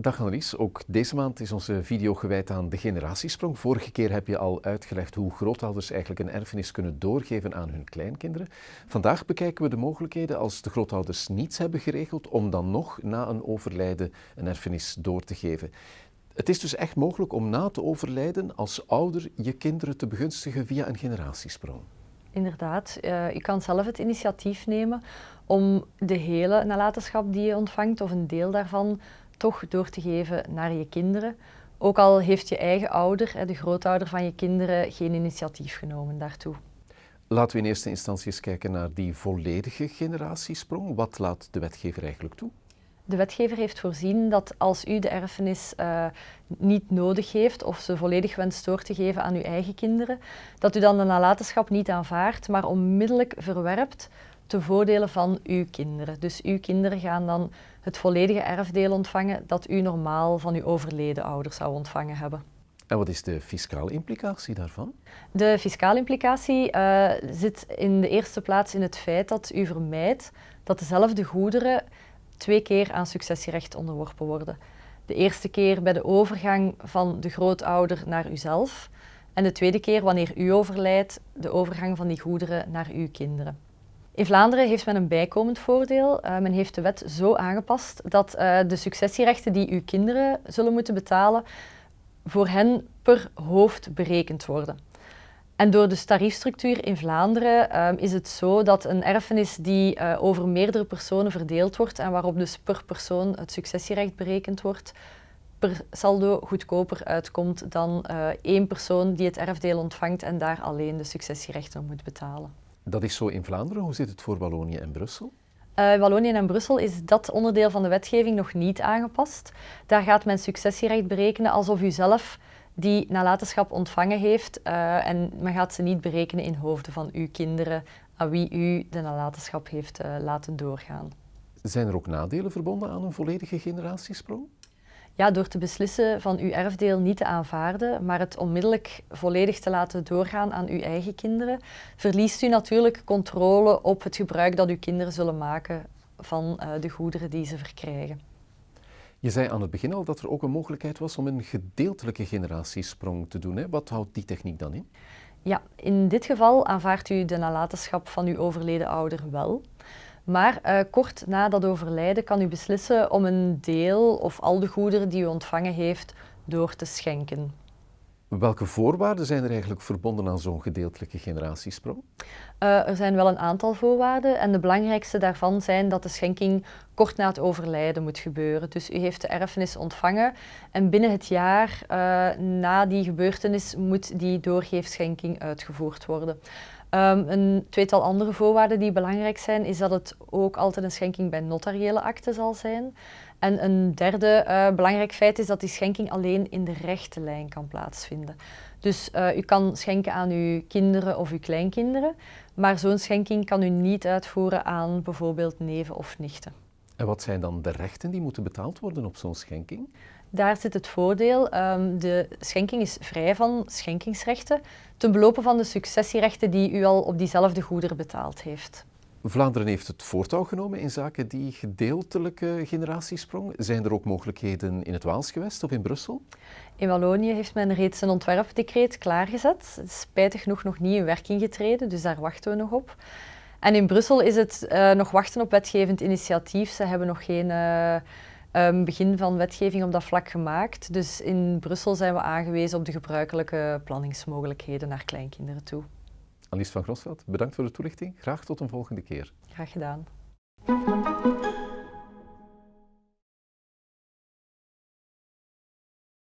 Dag Annelies, ook deze maand is onze video gewijd aan de generatiesprong. Vorige keer heb je al uitgelegd hoe grootouders eigenlijk een erfenis kunnen doorgeven aan hun kleinkinderen. Vandaag bekijken we de mogelijkheden als de grootouders niets hebben geregeld om dan nog na een overlijden een erfenis door te geven. Het is dus echt mogelijk om na te overlijden als ouder je kinderen te begunstigen via een generatiesprong. Inderdaad, uh, je kan zelf het initiatief nemen om de hele nalatenschap die je ontvangt of een deel daarvan toch door te geven naar je kinderen. Ook al heeft je eigen ouder, de grootouder van je kinderen, geen initiatief genomen daartoe. Laten we in eerste instantie eens kijken naar die volledige generatiesprong. Wat laat de wetgever eigenlijk toe? De wetgever heeft voorzien dat als u de erfenis uh, niet nodig heeft of ze volledig wenst door te geven aan uw eigen kinderen, dat u dan de nalatenschap niet aanvaardt, maar onmiddellijk verwerpt te voordelen van uw kinderen. Dus uw kinderen gaan dan het volledige erfdeel ontvangen dat u normaal van uw overleden ouders zou ontvangen hebben. En wat is de fiscale implicatie daarvan? De fiscale implicatie uh, zit in de eerste plaats in het feit dat u vermijdt dat dezelfde goederen twee keer aan successierecht onderworpen worden. De eerste keer bij de overgang van de grootouder naar uzelf en de tweede keer wanneer u overlijdt, de overgang van die goederen naar uw kinderen. In Vlaanderen heeft men een bijkomend voordeel. Uh, men heeft de wet zo aangepast dat uh, de successierechten die uw kinderen zullen moeten betalen, voor hen per hoofd berekend worden. En door de tariefstructuur in Vlaanderen uh, is het zo dat een erfenis die uh, over meerdere personen verdeeld wordt en waarop dus per persoon het successierecht berekend wordt, per saldo goedkoper uitkomt dan één persoon die het erfdeel ontvangt en daar alleen de successierechten moet betalen. Dat is zo in Vlaanderen. Hoe zit het voor Wallonië en Brussel? Uh, Wallonië en Brussel is dat onderdeel van de wetgeving nog niet aangepast. Daar gaat men successierecht berekenen alsof u zelf die nalatenschap ontvangen heeft uh, en men gaat ze niet berekenen in hoofden van uw kinderen aan wie u de nalatenschap heeft uh, laten doorgaan. Zijn er ook nadelen verbonden aan een volledige generatiesprong? Ja, door te beslissen van uw erfdeel niet te aanvaarden, maar het onmiddellijk volledig te laten doorgaan aan uw eigen kinderen, verliest u natuurlijk controle op het gebruik dat uw kinderen zullen maken van uh, de goederen die ze verkrijgen. Je zei aan het begin al dat er ook een mogelijkheid was om een gedeeltelijke generatiesprong te doen. Hè? Wat houdt die techniek dan in? Ja, in dit geval aanvaardt u de nalatenschap van uw overleden ouder wel. Maar uh, kort na dat overlijden kan u beslissen om een deel of al de goederen die u ontvangen heeft door te schenken. Welke voorwaarden zijn er eigenlijk verbonden aan zo'n gedeeltelijke generatiesprong? Uh, er zijn wel een aantal voorwaarden en de belangrijkste daarvan zijn dat de schenking kort na het overlijden moet gebeuren. Dus u heeft de erfenis ontvangen en binnen het jaar uh, na die gebeurtenis moet die doorgeefschenking uitgevoerd worden. Um, een tweetal andere voorwaarden die belangrijk zijn, is dat het ook altijd een schenking bij notariële akte zal zijn. En een derde uh, belangrijk feit is dat die schenking alleen in de rechte lijn kan plaatsvinden. Dus uh, u kan schenken aan uw kinderen of uw kleinkinderen, maar zo'n schenking kan u niet uitvoeren aan bijvoorbeeld neven of nichten. En wat zijn dan de rechten die moeten betaald worden op zo'n schenking? Daar zit het voordeel. Um, de schenking is vrij van schenkingsrechten ten belopen van de successierechten die u al op diezelfde goederen betaald heeft. Vlaanderen heeft het voortouw genomen in zaken die gedeeltelijke generatiesprong. Zijn er ook mogelijkheden in het Waalsgewest of in Brussel? In Wallonië heeft men reeds een ontwerpdecreet klaargezet. Spijtig genoeg nog niet in werking getreden, dus daar wachten we nog op. En in Brussel is het uh, nog wachten op wetgevend initiatief. Ze hebben nog geen uh, um, begin van wetgeving op dat vlak gemaakt. Dus in Brussel zijn we aangewezen op de gebruikelijke planningsmogelijkheden naar kleinkinderen toe. Alice van Grosveld, bedankt voor de toelichting. Graag tot een volgende keer. Graag gedaan.